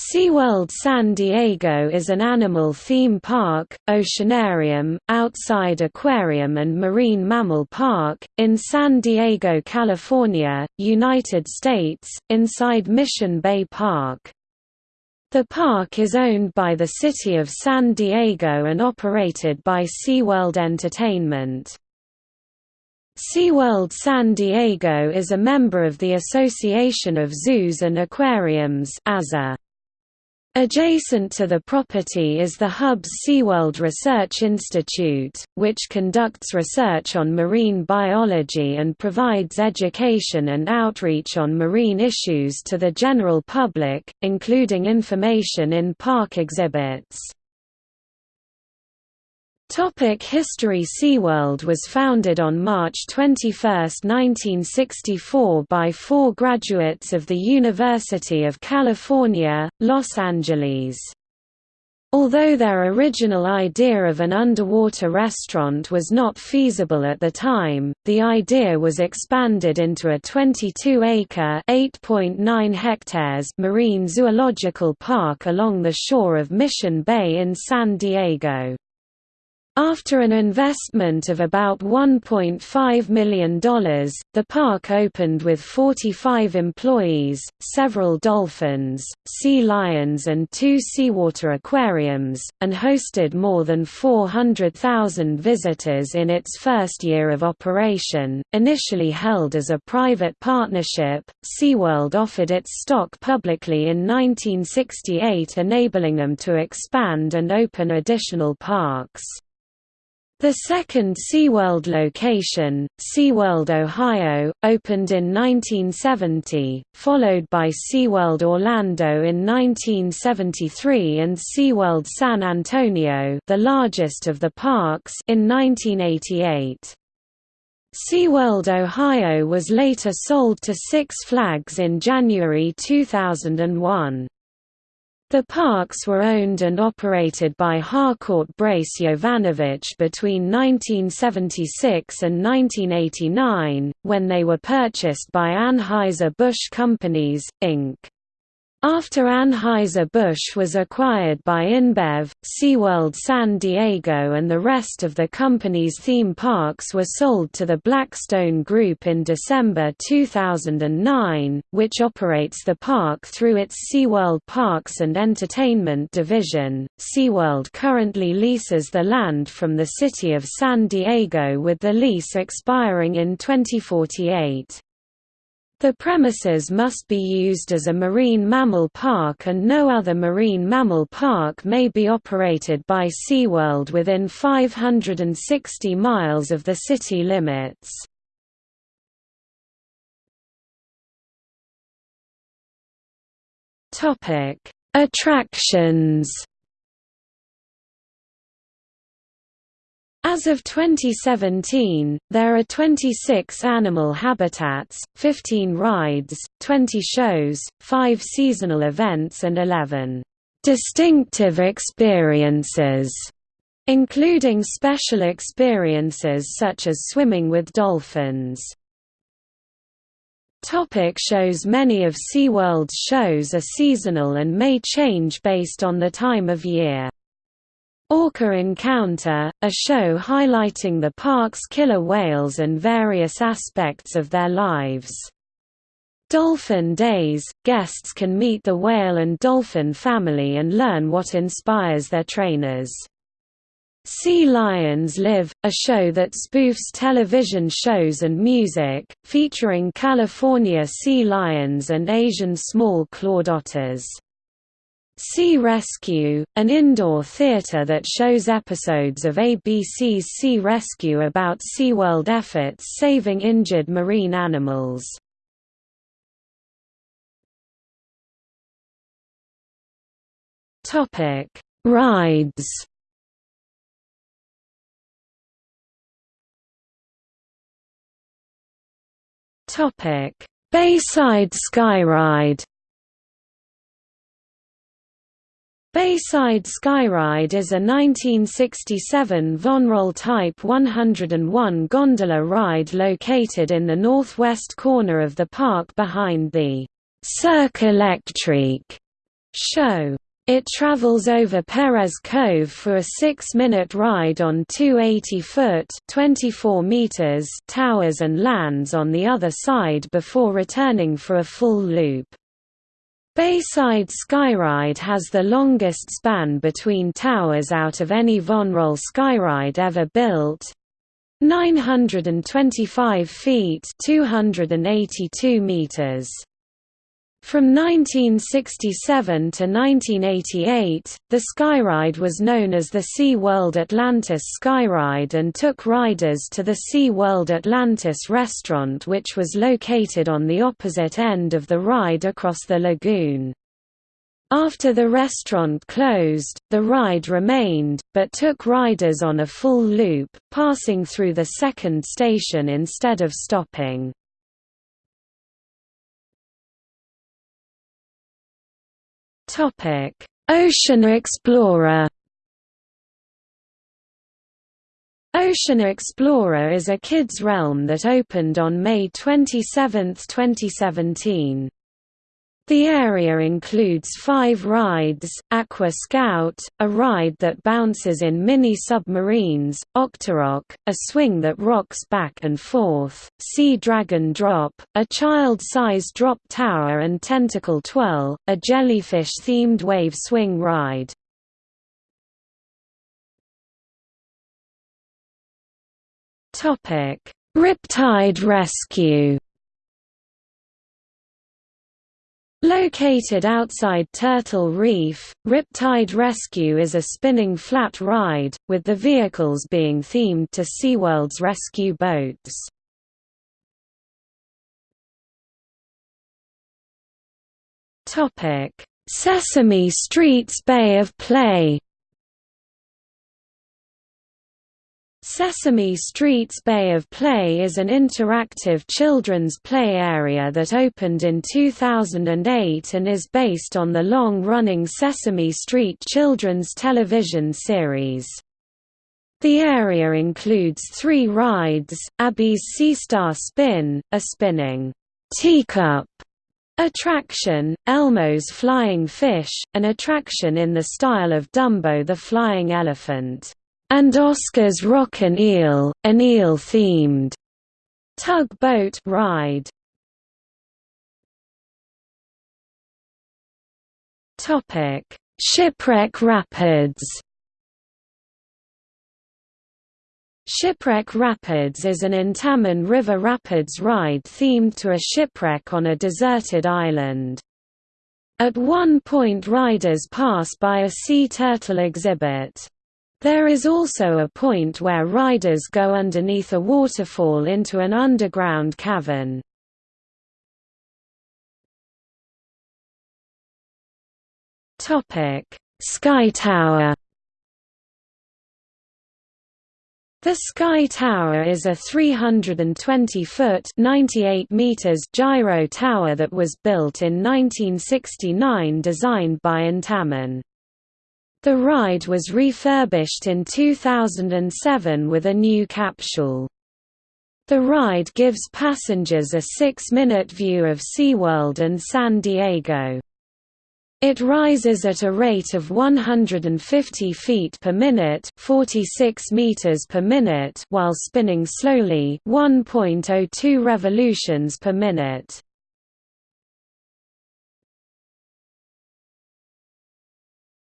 SeaWorld San Diego is an animal theme park, oceanarium, outside aquarium and marine mammal park, in San Diego, California, United States, inside Mission Bay Park. The park is owned by the City of San Diego and operated by SeaWorld Entertainment. SeaWorld San Diego is a member of the Association of Zoos and Aquariums AZA. Adjacent to the property is the Hubbs SeaWorld Research Institute, which conducts research on marine biology and provides education and outreach on marine issues to the general public, including information in park exhibits. Topic History SeaWorld was founded on March 21, 1964 by four graduates of the University of California, Los Angeles. Although their original idea of an underwater restaurant was not feasible at the time, the idea was expanded into a 22-acre (8.9 hectares) marine zoological park along the shore of Mission Bay in San Diego. After an investment of about $1.5 million, the park opened with 45 employees, several dolphins, sea lions and two seawater aquariums, and hosted more than 400,000 visitors in its first year of operation. Initially held as a private partnership, SeaWorld offered its stock publicly in 1968 enabling them to expand and open additional parks. The second SeaWorld location, SeaWorld Ohio, opened in 1970, followed by SeaWorld Orlando in 1973 and SeaWorld San Antonio the largest of the parks in 1988. SeaWorld Ohio was later sold to Six Flags in January 2001. The parks were owned and operated by Harcourt Brace Jovanovich between 1976 and 1989, when they were purchased by Anheuser-Busch Companies, Inc. After Anheuser-Busch was acquired by InBev, SeaWorld San Diego and the rest of the company's theme parks were sold to the Blackstone Group in December 2009, which operates the park through its SeaWorld Parks and Entertainment division. SeaWorld currently leases the land from the city of San Diego with the lease expiring in 2048. The premises must be used as a marine mammal park and no other marine mammal park may be operated by SeaWorld within 560 miles of the city limits. Attractions As of 2017, there are 26 animal habitats, 15 rides, 20 shows, 5 seasonal events and 11 distinctive experiences, including special experiences such as swimming with dolphins. Topic shows Many of SeaWorld's shows are seasonal and may change based on the time of year. Orca Encounter, a show highlighting the park's killer whales and various aspects of their lives. Dolphin Days – Guests can meet the whale and dolphin family and learn what inspires their trainers. Sea Lions Live – a show that spoofs television shows and music, featuring California sea lions and Asian small clawed otters. Sea Rescue, an indoor theater that shows episodes of ABC's Sea Rescue about SeaWorld efforts saving injured marine animals. Topic: Rides Topic: Bayside Skyride Bayside Skyride is a 1967 Von Roll Type 101 gondola ride located in the northwest corner of the park behind the Cirque Electrique show. It travels over Perez Cove for a six-minute ride on two 80-foot towers and lands on the other side before returning for a full loop. Bayside Skyride has the longest span between towers out of any Von Roll Skyride ever built, 925 feet 282 meters. From 1967 to 1988, the Skyride was known as the SeaWorld Atlantis Skyride and took riders to the SeaWorld Atlantis restaurant which was located on the opposite end of the ride across the lagoon. After the restaurant closed, the ride remained, but took riders on a full loop, passing through the second station instead of stopping. Ocean Explorer Ocean Explorer is a kids' realm that opened on May 27, 2017. The area includes five rides, Aqua Scout, a ride that bounces in mini-submarines, Octorock, a swing that rocks back and forth, Sea Dragon Drop, a child-sized drop tower and Tentacle Twirl, a jellyfish-themed wave swing ride. Riptide Rescue Located outside Turtle Reef, Riptide Rescue is a spinning flat ride, with the vehicles being themed to SeaWorld's rescue boats. Sesame Street's Bay of Play Sesame Street's Bay of Play is an interactive children's play area that opened in 2008 and is based on the long-running Sesame Street children's television series. The area includes three rides, Abby's Seastar Spin, a spinning teacup attraction, Elmo's Flying Fish, an attraction in the style of Dumbo the Flying Elephant and Oscar's Rockin' Eel, an eel-themed tugboat ride. Topic: Shipwreck Rapids. Shipwreck Rapids is an Intamin River Rapids ride themed to a shipwreck on a deserted island. At one point riders pass by a sea turtle exhibit. There is also a point where riders go underneath a waterfall into an underground cavern. Sky Tower The Sky Tower is a 320-foot (98 meters) gyro tower that was built in 1969 designed by Intamin. The ride was refurbished in 2007 with a new capsule. The ride gives passengers a six-minute view of SeaWorld and San Diego. It rises at a rate of 150 feet per minute, 46 meters per minute, while spinning slowly, 1.02 revolutions per minute.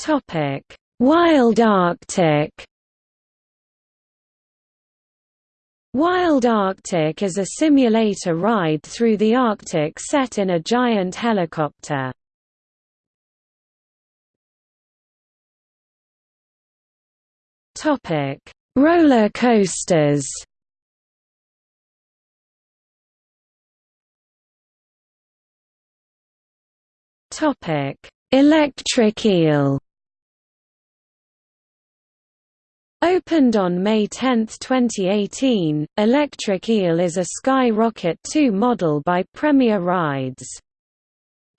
Topic: Wild Arctic. Wild Arctic is a simulator ride through the Arctic set in a giant helicopter. Topic: Roller coasters. Topic: Electric Eel. Opened on May 10, 2018, Electric Eel is a Skyrocket 2 model by Premier Rides.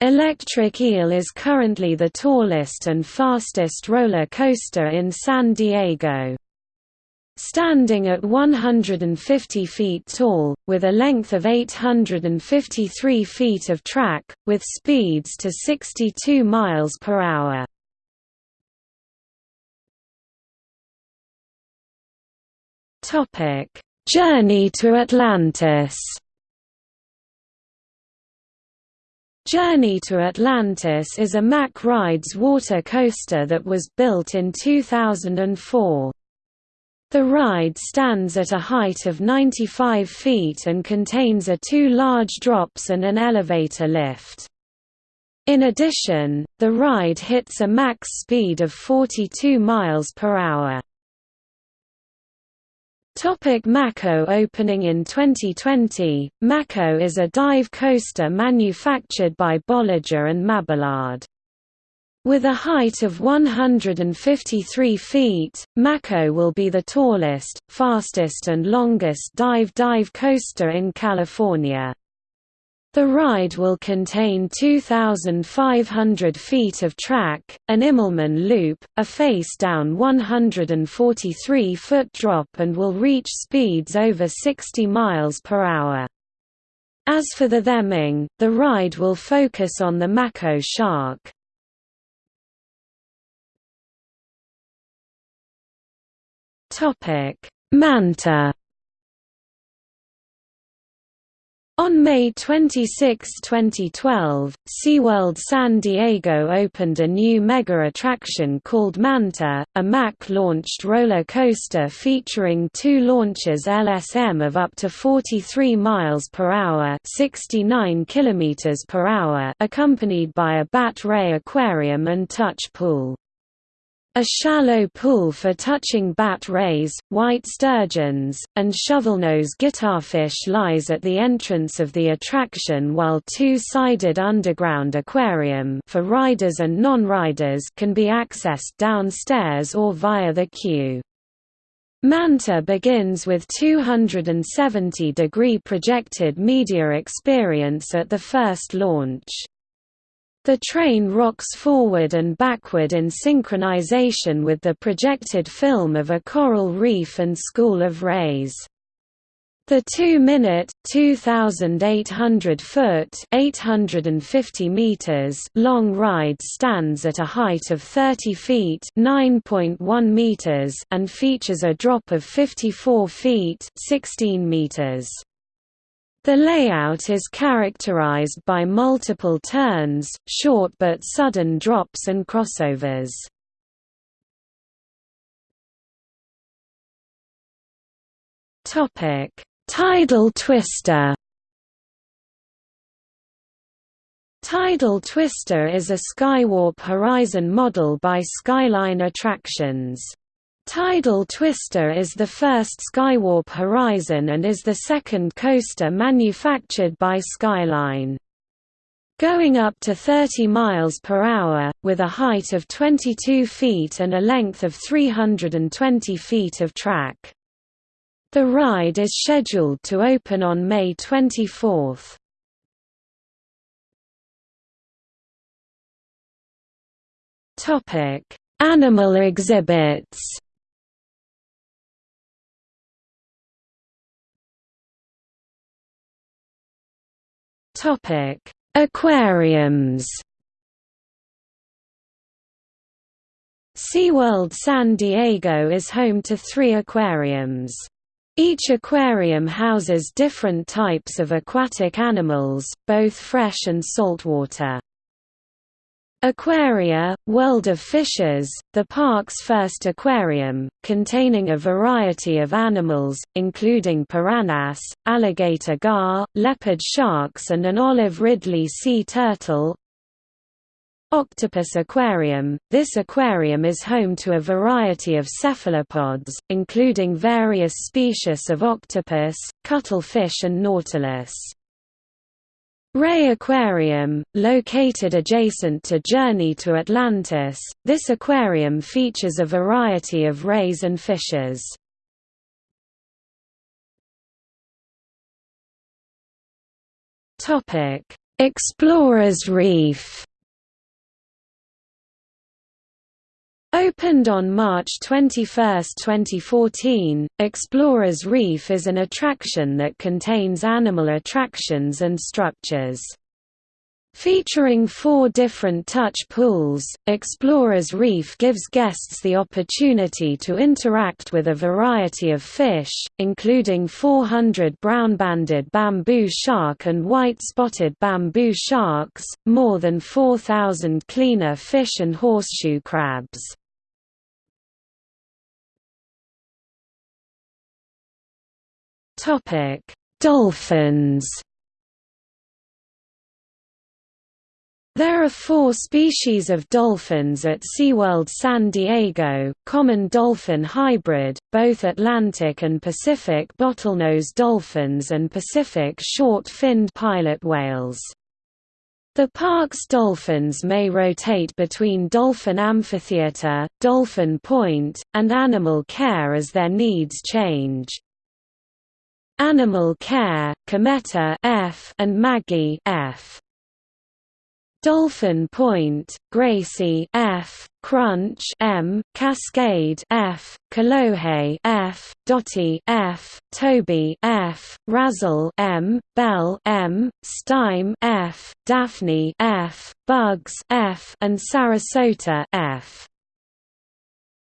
Electric Eel is currently the tallest and fastest roller coaster in San Diego. Standing at 150 feet tall, with a length of 853 feet of track, with speeds to 62 miles per hour. Journey to Atlantis Journey to Atlantis is a Mack Rides water coaster that was built in 2004. The ride stands at a height of 95 feet and contains a two large drops and an elevator lift. In addition, the ride hits a max speed of 42 miles per hour. Topic Mako Opening in 2020, Mako is a dive coaster manufactured by Bolliger and Mabillard. With a height of 153 feet, Mako will be the tallest, fastest and longest dive dive coaster in California. The ride will contain 2,500 feet of track, an Immelmann loop, a face-down 143-foot drop and will reach speeds over 60 miles per hour. As for the theming, the ride will focus on the Mako shark. Manta On May 26, 2012, SeaWorld San Diego opened a new mega attraction called Manta, a Mack-launched roller coaster featuring two launches LSM of up to 43 miles per hour, 69 kilometers per hour, accompanied by a bat ray aquarium and touch pool. A shallow pool for touching bat rays, white sturgeons, and shovelnose guitarfish lies at the entrance of the attraction while two-sided underground aquarium for riders and non-riders can be accessed downstairs or via the queue. Manta begins with 270-degree projected media experience at the first launch. The train rocks forward and backward in synchronization with the projected film of a coral reef and school of rays. The 2-minute, 2,800-foot (850 meters) long ride stands at a height of 30 feet (9.1 meters) and features a drop of 54 feet (16 meters). The layout is characterized by multiple turns, short but sudden drops and crossovers. Topic: Tidal Twister. Tidal Twister is a Skywarp Horizon model by Skyline Attractions. Tidal Twister is the first Skywarp Horizon and is the second coaster manufactured by Skyline. Going up to 30 miles per hour, with a height of 22 feet and a length of 320 feet of track. The ride is scheduled to open on May 24. Animal exhibits Topic: Aquariums. SeaWorld San Diego is home to three aquariums. Each aquarium houses different types of aquatic animals, both fresh and saltwater. Aquaria, World of Fishes, the park's first aquarium, containing a variety of animals, including piranhas, alligator gar, leopard sharks and an olive ridley sea turtle. Octopus Aquarium – This aquarium is home to a variety of cephalopods, including various species of octopus, cuttlefish and nautilus. Ray Aquarium, located adjacent to Journey to Atlantis, this aquarium features a variety of rays and fishes. Explorers Reef Opened on March 21, 2014, Explorers Reef is an attraction that contains animal attractions and structures. Featuring four different touch pools, Explorers Reef gives guests the opportunity to interact with a variety of fish, including 400 brown-banded bamboo shark and white-spotted bamboo sharks, more than 4,000 cleaner fish and horseshoe crabs. Dolphins There are four species of dolphins at SeaWorld San Diego, common dolphin hybrid, both Atlantic and Pacific bottlenose dolphins and Pacific short-finned pilot whales. The park's dolphins may rotate between Dolphin Amphitheater, Dolphin Point, and Animal Care as their needs change. Animal Care, Cometa F and Maggie F. Dolphin Point, Gracie F, Crunch M, Cascade F, Kolohe F, Dottie F, Toby F, Razzle M, Bell M, Stime F, Daphne F, Bugs F, and Sarasota F.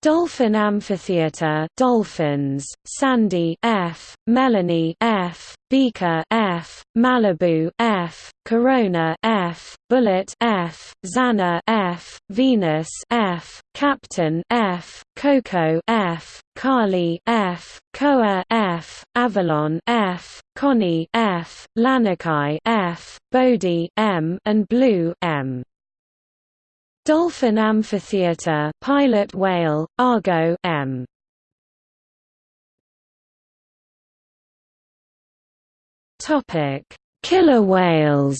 Dolphin Amphitheater Dolphins, Sandy F, Melanie F, Beaker F, Malibu F, Corona F, Bullet F, Xana F, Venus F, Captain F, Coco F, Carly F, Koa F, Avalon F, Connie F, Lanakai F, Bodie M, and Blue M. Dolphin Amphitheater pilot whale, Argo M. Topic: Killer whales.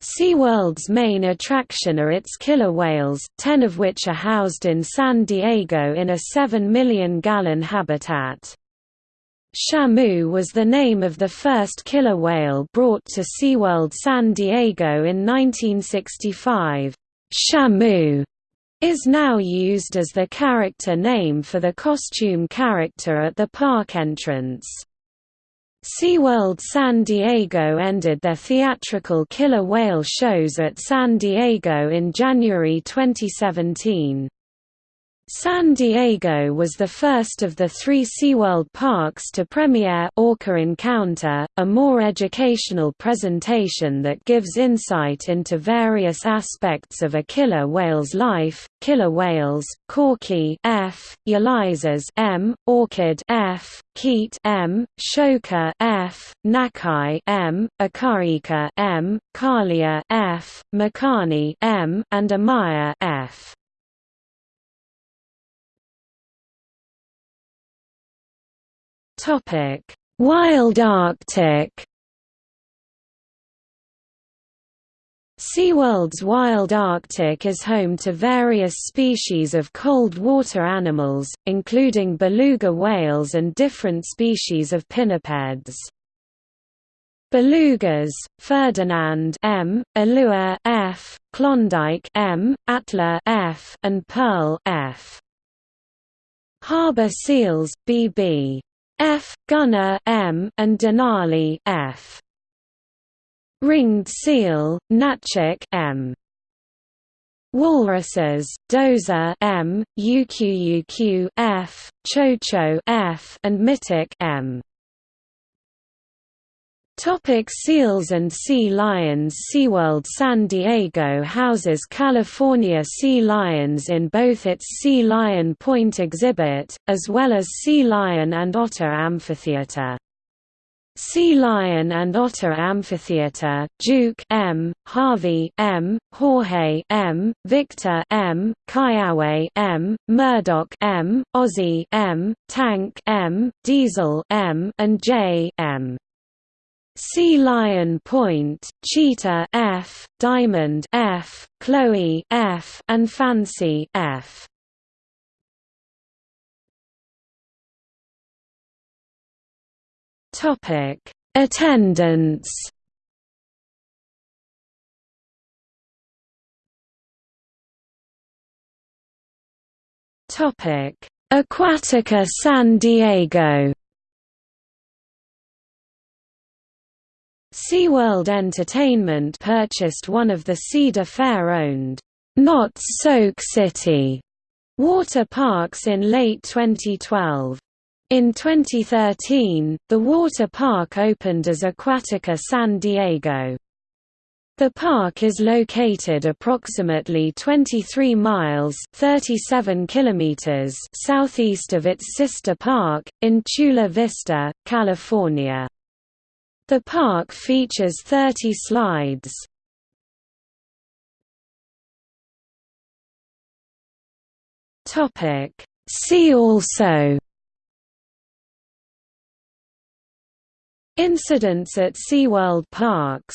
SeaWorld's main attraction are its killer whales, ten of which are housed in San Diego in a 7 million gallon habitat. Shamu was the name of the first killer whale brought to SeaWorld San Diego in 1965. Shamu is now used as the character name for the costume character at the park entrance. SeaWorld San Diego ended their theatrical killer whale shows at San Diego in January 2017. San Diego was the first of the three SeaWorld parks to premiere Orca Encounter, a more educational presentation that gives insight into various aspects of a killer whale's life, killer whales, Corky F, Ulysses M, Orkid F, Keet M, Shouka F, Nakai M, Akarika M, Kalia F, Makani M, and Amaya F. Topic: Wild Arctic. SeaWorld's Wild Arctic is home to various species of cold water animals, including beluga whales and different species of pinnipeds. Belugas, Ferdinand M, Alua F, Klondike M, Atla F, and Pearl F. Harbor seals, BB. F. Gunner M. and Denali F. Ringed seal, Natchik M. Walruses, Dozer M, Uquuq F, Chocho F, and Mitic M. Topic seals and sea lions SeaWorld San Diego houses California sea lions in both its Sea Lion Point exhibit, as well as Sea Lion and Otter Amphitheater. Sea Lion and Otter Amphitheater, Duke M, Harvey M, Jorge M, Victor M, Kiowa M, Murdoch M, Ozzy M, Tank M, Diesel M, and J M. Sea Lion Point, Cheetah F, Diamond F, Chloe F, and Fancy F. Topic: Attendance. Topic: Aquatica San Diego. SeaWorld Entertainment purchased one of the Cedar Fair-owned, Knott's Soak City water parks in late 2012. In 2013, the water park opened as Aquatica San Diego. The park is located approximately 23 miles 37 kilometers southeast of its sister park, in Chula Vista, California. The park features 30 slides. See also. Incidents at SeaWorld parks